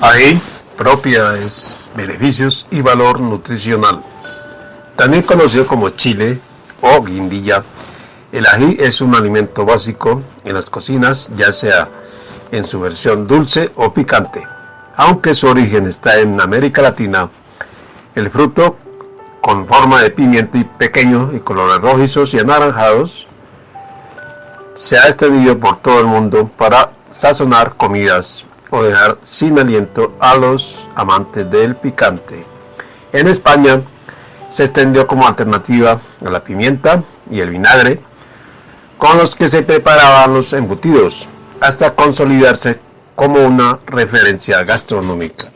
Ají, propiedades, beneficios y valor nutricional. También conocido como chile o guindilla, el ají es un alimento básico en las cocinas, ya sea en su versión dulce o picante. Aunque su origen está en América Latina, el fruto con forma de pimiento y pequeño y colores rojizos y anaranjados se ha extendido por todo el mundo para sazonar comidas o dejar sin aliento a los amantes del picante. En España se extendió como alternativa a la pimienta y el vinagre con los que se preparaban los embutidos, hasta consolidarse como una referencia gastronómica.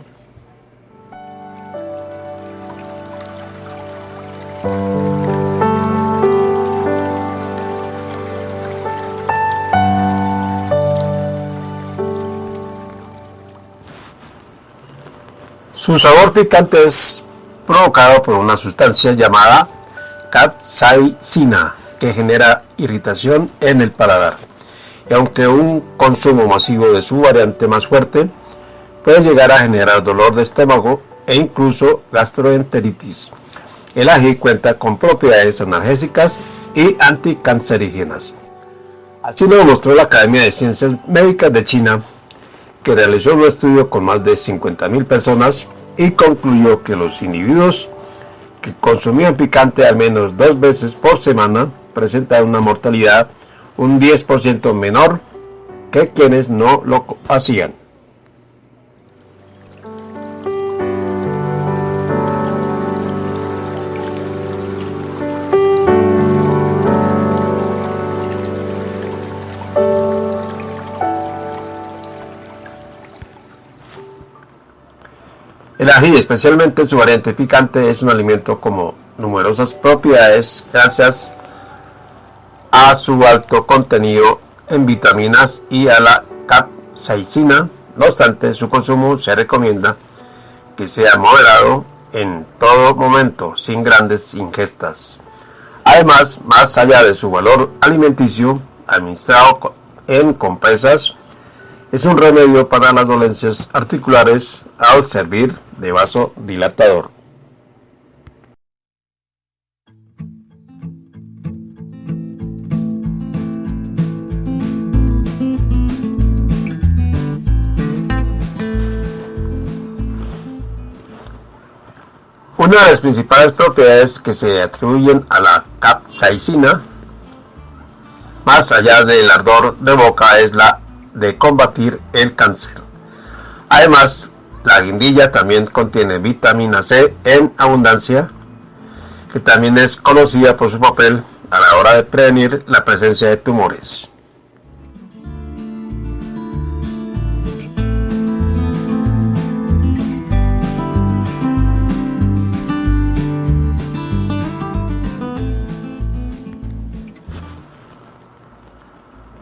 Su sabor picante es provocado por una sustancia llamada capsaicina que genera irritación en el paladar. Y aunque un consumo masivo de su variante más fuerte puede llegar a generar dolor de estómago e incluso gastroenteritis. El ají cuenta con propiedades analgésicas y anticancerígenas. Así lo demostró la Academia de Ciencias Médicas de China que realizó un estudio con más de 50.000 personas y concluyó que los individuos que consumían picante al menos dos veces por semana presentaban una mortalidad un 10% menor que quienes no lo hacían. El ají, especialmente su variante picante, es un alimento con numerosas propiedades gracias a su alto contenido en vitaminas y a la capsaicina. No obstante, su consumo se recomienda que sea moderado en todo momento, sin grandes ingestas. Además, más allá de su valor alimenticio, administrado en compresas, es un remedio para las dolencias articulares al servir de vaso Una de las principales propiedades que se atribuyen a la capsaicina, más allá del ardor de boca, es la de combatir el cáncer. Además, la guindilla también contiene vitamina C en abundancia, que también es conocida por su papel a la hora de prevenir la presencia de tumores.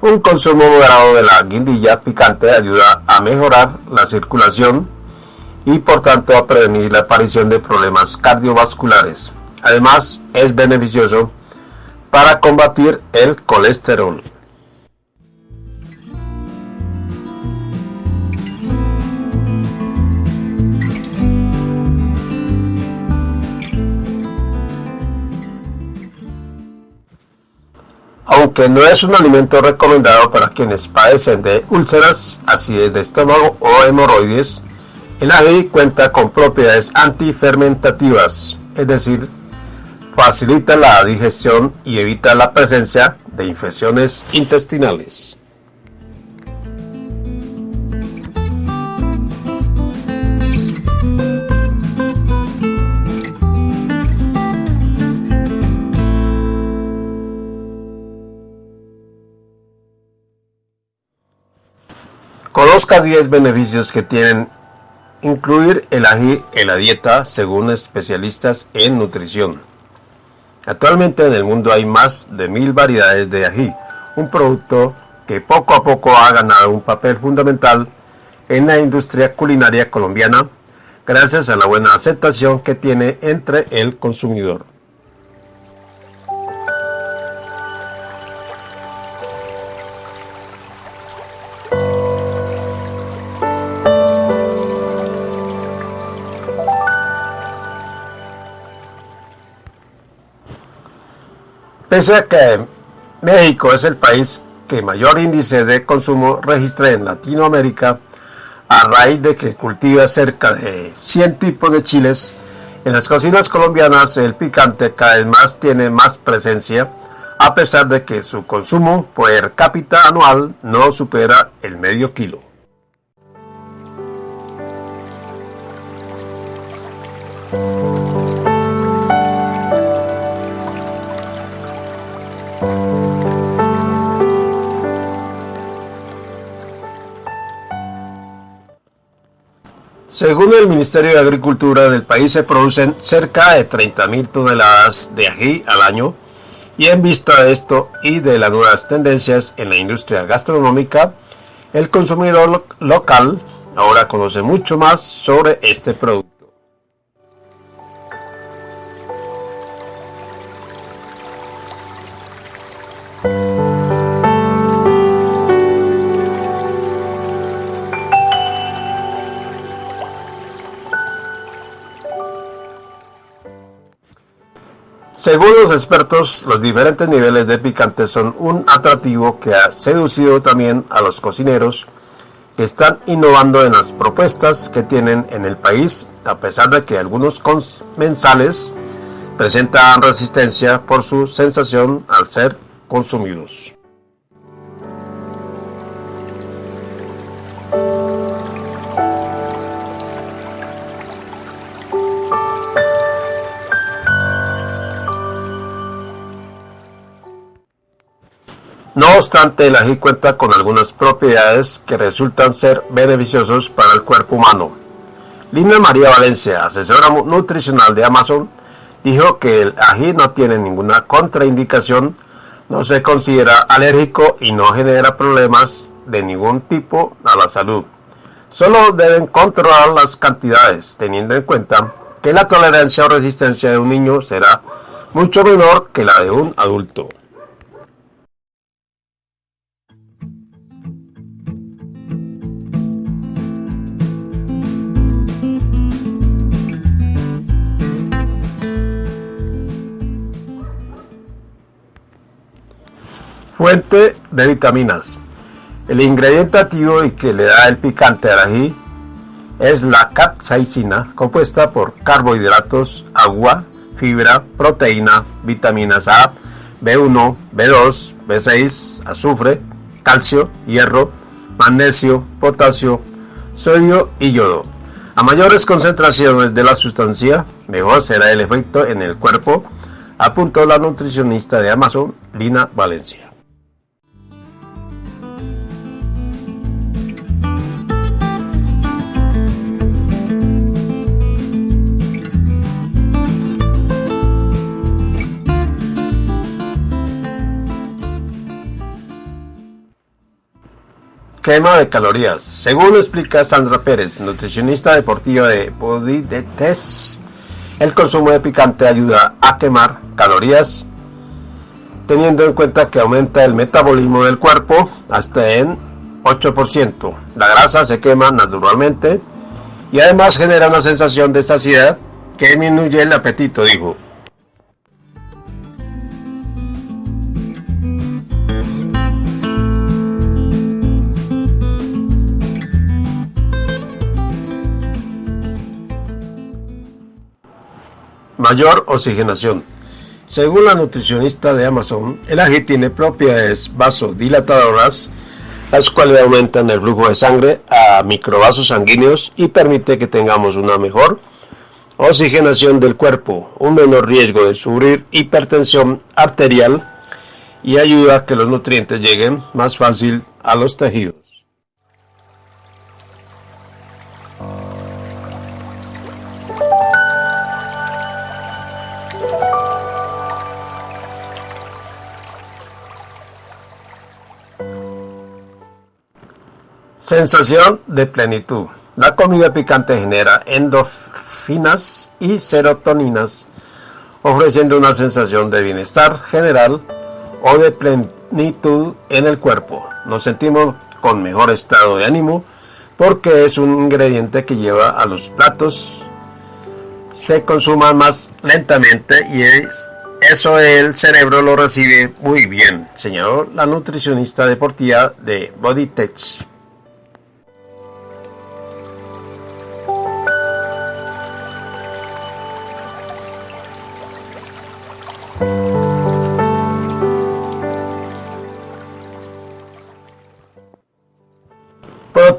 Un consumo moderado de la guindilla picante ayuda a mejorar la circulación y por tanto a prevenir la aparición de problemas cardiovasculares. Además, es beneficioso para combatir el colesterol. Aunque no es un alimento recomendado para quienes padecen de úlceras, acidez de estómago o hemorroides, el ají cuenta con propiedades antifermentativas, es decir, facilita la digestión y evita la presencia de infecciones intestinales. Conozca 10 beneficios que tienen Incluir el ají en la dieta según especialistas en nutrición. Actualmente en el mundo hay más de mil variedades de ají, un producto que poco a poco ha ganado un papel fundamental en la industria culinaria colombiana gracias a la buena aceptación que tiene entre el consumidor. Pese a que México es el país que mayor índice de consumo registra en Latinoamérica, a raíz de que cultiva cerca de 100 tipos de chiles, en las cocinas colombianas el picante cada vez más tiene más presencia, a pesar de que su consumo per cápita anual no supera el medio kilo. Según el Ministerio de Agricultura del país se producen cerca de 30.000 toneladas de ají al año y en vista de esto y de las nuevas tendencias en la industria gastronómica, el consumidor local ahora conoce mucho más sobre este producto. Según los expertos, los diferentes niveles de picante son un atractivo que ha seducido también a los cocineros que están innovando en las propuestas que tienen en el país, a pesar de que algunos comensales presentan resistencia por su sensación al ser consumidos. No obstante, el ají cuenta con algunas propiedades que resultan ser beneficiosos para el cuerpo humano. Lina María Valencia, asesora nutricional de Amazon, dijo que el ají no tiene ninguna contraindicación, no se considera alérgico y no genera problemas de ningún tipo a la salud. Solo deben controlar las cantidades, teniendo en cuenta que la tolerancia o resistencia de un niño será mucho menor que la de un adulto. Fuente de vitaminas. El ingrediente activo y que le da el picante al ají es la capsaicina, compuesta por carbohidratos, agua, fibra, proteína, vitaminas A, B1, B2, B6, azufre, calcio, hierro, magnesio, potasio, sodio y yodo. A mayores concentraciones de la sustancia, mejor será el efecto en el cuerpo, apuntó la nutricionista de Amazon, Lina Valencia. Quema de calorías. Según explica Sandra Pérez, nutricionista deportiva de Body Test, el consumo de picante ayuda a quemar calorías, teniendo en cuenta que aumenta el metabolismo del cuerpo hasta en 8%. La grasa se quema naturalmente y además genera una sensación de saciedad que disminuye el apetito, dijo. Mayor oxigenación. Según la nutricionista de Amazon, el ají tiene propiedades vasodilatadoras, las cuales aumentan el flujo de sangre a microvasos sanguíneos y permite que tengamos una mejor oxigenación del cuerpo, un menor riesgo de sufrir hipertensión arterial y ayuda a que los nutrientes lleguen más fácil a los tejidos. Sensación de plenitud. La comida picante genera endorfinas y serotoninas, ofreciendo una sensación de bienestar general o de plenitud en el cuerpo. Nos sentimos con mejor estado de ánimo porque es un ingrediente que lleva a los platos se consuma más lentamente y eso el cerebro lo recibe muy bien, señaló la nutricionista deportiva de Bodytech.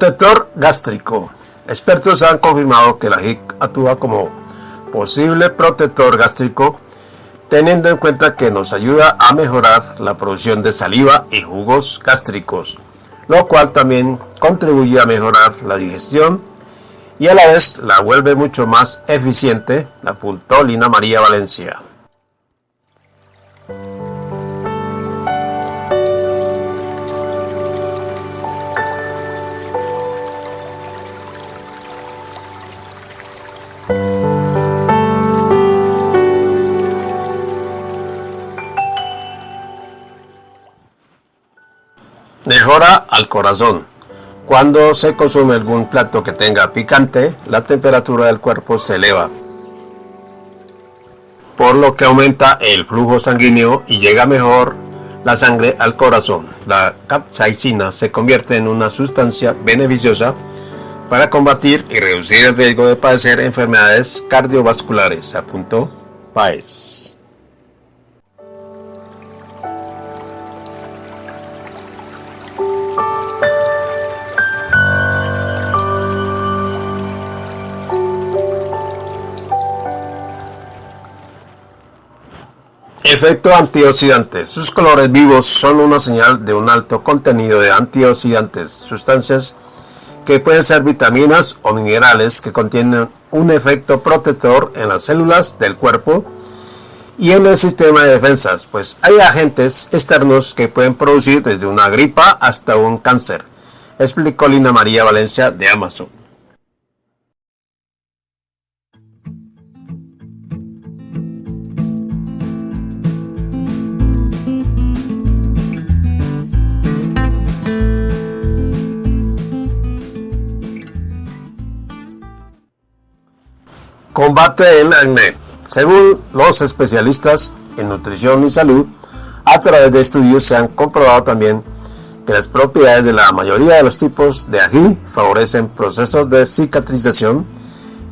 Protector gástrico. Expertos han confirmado que la HIC actúa como posible protector gástrico, teniendo en cuenta que nos ayuda a mejorar la producción de saliva y jugos gástricos, lo cual también contribuye a mejorar la digestión y a la vez la vuelve mucho más eficiente, la Lina María Valencia. Al corazón. Cuando se consume algún plato que tenga picante, la temperatura del cuerpo se eleva, por lo que aumenta el flujo sanguíneo y llega mejor la sangre al corazón. La capsaicina se convierte en una sustancia beneficiosa para combatir y reducir el riesgo de padecer enfermedades cardiovasculares, apuntó Paez. Efecto antioxidante. Sus colores vivos son una señal de un alto contenido de antioxidantes, sustancias que pueden ser vitaminas o minerales que contienen un efecto protector en las células del cuerpo y en el sistema de defensas, pues hay agentes externos que pueden producir desde una gripa hasta un cáncer, explicó Lina María Valencia de Amazon. Combate el acné. Según los especialistas en nutrición y salud, a través de estudios se han comprobado también que las propiedades de la mayoría de los tipos de ají favorecen procesos de cicatrización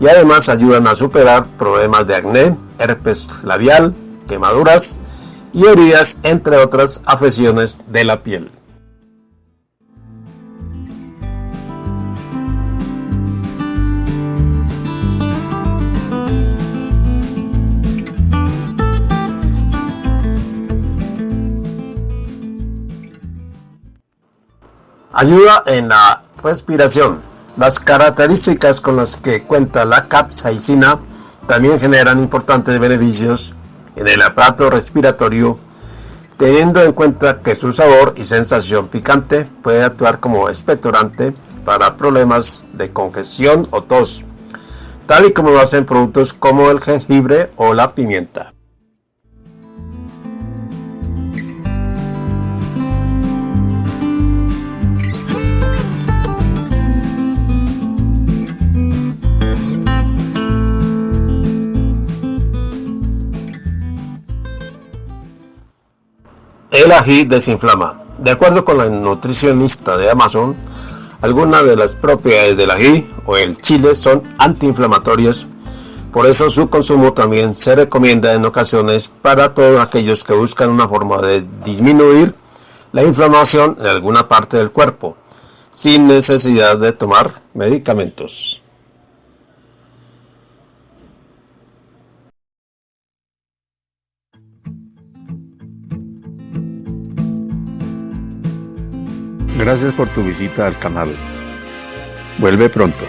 y además ayudan a superar problemas de acné, herpes labial, quemaduras y heridas, entre otras afecciones de la piel. Ayuda en la respiración. Las características con las que cuenta la capsaicina también generan importantes beneficios en el aparato respiratorio, teniendo en cuenta que su sabor y sensación picante puede actuar como expectorante para problemas de congestión o tos, tal y como lo hacen productos como el jengibre o la pimienta. El ají desinflama. De acuerdo con la nutricionista de Amazon, algunas de las propiedades del ají o el chile son antiinflamatorias, por eso su consumo también se recomienda en ocasiones para todos aquellos que buscan una forma de disminuir la inflamación en alguna parte del cuerpo, sin necesidad de tomar medicamentos. Gracias por tu visita al canal. Vuelve pronto.